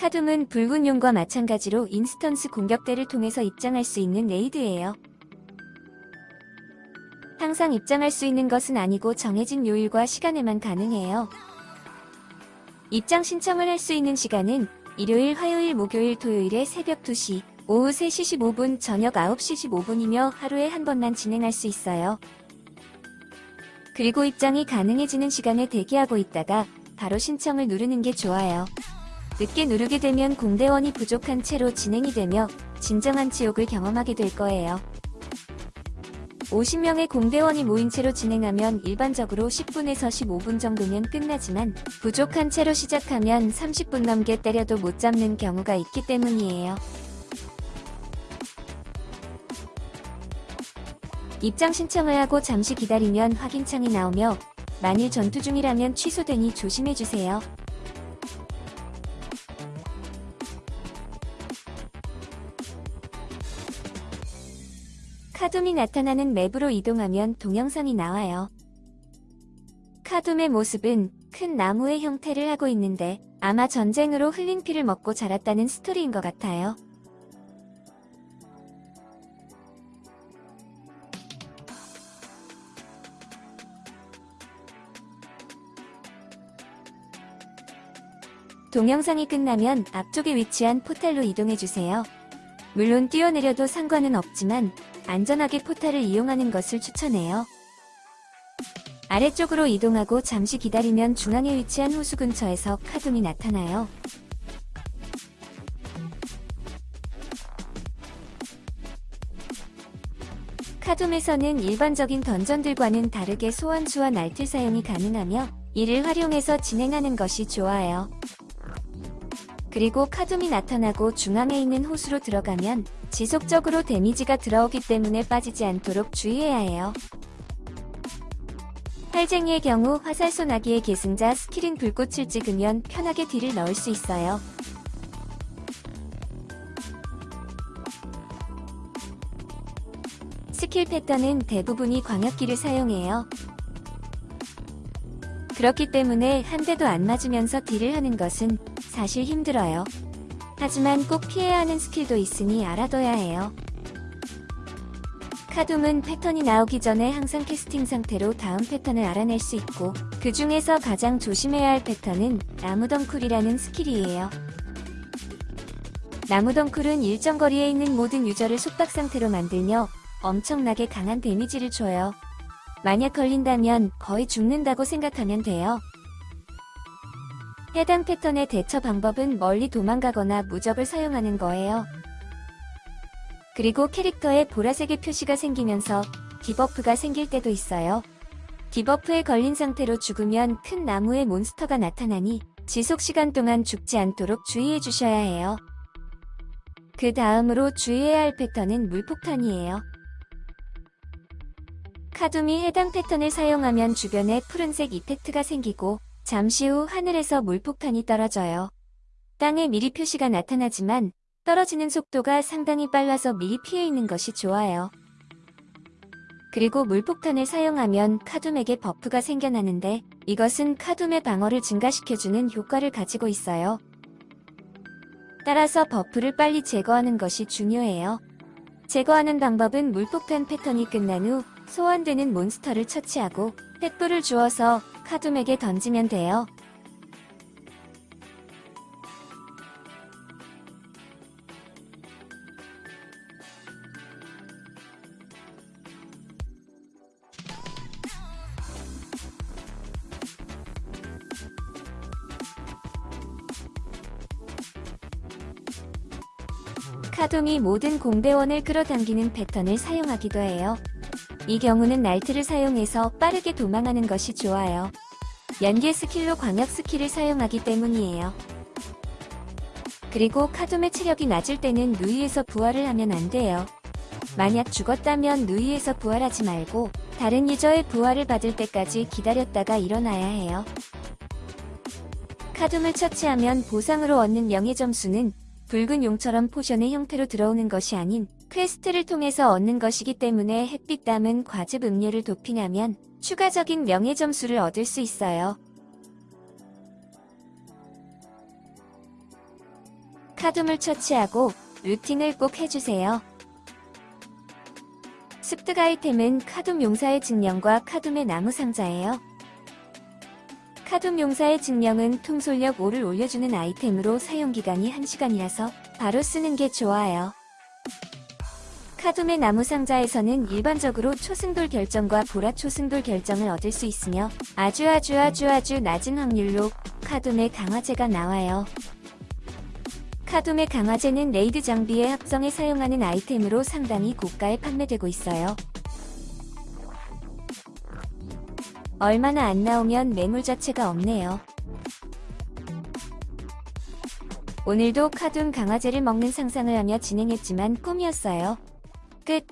카둠은 붉은 용과 마찬가지로 인스턴스 공격대를 통해서 입장할 수 있는 레이드예요. 항상 입장할 수 있는 것은 아니고 정해진 요일과 시간에만 가능해요. 입장 신청을 할 수 있는 시간은 일요일, 화요일, 목요일, 토요일에 새벽 2시, 오후 3시 15분, 저녁 9시 15분이며 하루에 한 번만 진행할 수 있어요. 그리고 입장이 가능해지는 시간에 대기하고 있다가 바로 신청을 누르는 게 좋아요. 늦게 누르게 되면 공대원이 부족한 채로 진행이 되며 진정한 지옥을 경험하게 될 거예요. 50명의 공대원이 모인 채로 진행하면 일반적으로 10분에서 15분 정도면 끝나지만 부족한 채로 시작하면 30분 넘게 때려도 못 잡는 경우가 있기 때문이에요. 입장 신청을 하고 잠시 기다리면 확인창이 나오며 만일 전투 중이라면 취소되니 조심해주세요. 카둠이 나타나는 맵으로 이동하면 동영상이 나와요. 카둠의 모습은 큰 나무의 형태를 하고 있는데 아마 전쟁으로 흘린 피를 먹고 자랐다는 스토리인 것 같아요. 동영상이 끝나면 앞쪽에 위치한 포탈로 이동해주세요. 물론 뛰어내려도 상관은 없지만 안전하게 포탈을 이용하는 것을 추천해요. 아래쪽으로 이동하고 잠시 기다리면 중앙에 위치한 호수 근처에서 카둠이 나타나요. 카둠에서는 일반적인 던전들과는 다르게 소환수와 날틀 사용이 가능하며 이를 활용해서 진행하는 것이 좋아요. 그리고 카둠이 나타나고 중앙에 있는 호수로 들어가면 지속적으로 데미지가 들어오기 때문에 빠지지 않도록 주의해야 해요. 활쟁이의 경우 화살 소나기의 계승자 스킬인 불꽃을 찍으면 편하게 딜을 넣을 수 있어요. 스킬 패턴은 대부분이 광역기를 사용해요. 그렇기 때문에 한 대도 안 맞으면서 딜을 하는 것은 사실 힘들어요. 하지만 꼭 피해야 하는 스킬도 있으니 알아둬야 해요. 카둠은 패턴이 나오기 전에 항상 캐스팅 상태로 다음 패턴을 알아낼 수 있고 그 중에서 가장 조심해야 할 패턴은 나무덩쿨이라는 스킬이에요. 나무덩쿨은 일정 거리에 있는 모든 유저를 속박 상태로 만들며 엄청나게 강한 데미지를 줘요. 만약 걸린다면 거의 죽는다고 생각하면 돼요. 해당 패턴의 대처 방법은 멀리 도망가거나 무적을 사용하는 거예요. 그리고 캐릭터에 보라색의 표시가 생기면서 디버프가 생길 때도 있어요. 디버프에 걸린 상태로 죽으면 큰 나무의 몬스터가 나타나니 지속 시간 동안 죽지 않도록 주의해 주셔야 해요. 그 다음으로 주의해야 할 패턴은 물폭탄이에요. 카둠이 해당 패턴을 사용하면 주변에 푸른색 이펙트가 생기고 잠시 후 하늘에서 물폭탄이 떨어져요. 땅에 미리 표시가 나타나지만 떨어지는 속도가 상당히 빨라서 미리 피해 있는 것이 좋아요. 그리고 물폭탄을 사용하면 카둠에게 버프가 생겨나는데 이것은 카둠의 방어를 증가시켜주는 효과를 가지고 있어요. 따라서 버프를 빨리 제거하는 것이 중요해요. 제거하는 방법은 물폭탄 패턴이 끝난 후 소환되는 몬스터를 처치하고 횃불을 주어서 카둠에게 던지면 돼요. 카둠이 모든 공대원을 끌어당기는 패턴을 사용하기도 해요. 이 경우는 날틀을 사용해서 빠르게 도망하는 것이 좋아요. 연계 스킬로 광역 스킬을 사용하기 때문이에요. 그리고 카둠의 체력이 낮을 때는 누이에서 부활을 하면 안 돼요. 만약 죽었다면 누이에서 부활하지 말고 다른 유저의 부활을 받을 때까지 기다렸다가 일어나야 해요. 카둠을 처치하면 보상으로 얻는 명예 점수는 붉은 용처럼 potion의 형태로 들어오는 것이 아닌 quest를 통해서 얻는 것이기 때문에 햇빛 담은 과즙 음료를 도핑하면 추가적인 명예 점수를 얻을 수 있어요. 카둠을 처치하고 looting을 꼭 해주세요. 습득 아이템은 카둠 용사의 증령과 카둠의 나무 상자예요. 카둠 용사의 증령은 통솔력 5를 올려주는 아이템으로 사용기간이 1시간이라서 바로 쓰는 게 좋아요. 카둠의 나무 상자에서는 일반적으로 초승돌 결정과 보라 초승돌 결정을 얻을 수 있으며 아주 아주 아주 아주 낮은 확률로 카둠의 강화제가 나와요. 카둠의 강화제는 raid 장비의 합성에 사용하는 아이템으로 상당히 고가에 판매되고 있어요. 얼마나 안 나오면 매물 자체가 없네요. 오늘도 카둠 강화제를 먹는 상상을 하며 진행했지만 꿈이었어요. 끝.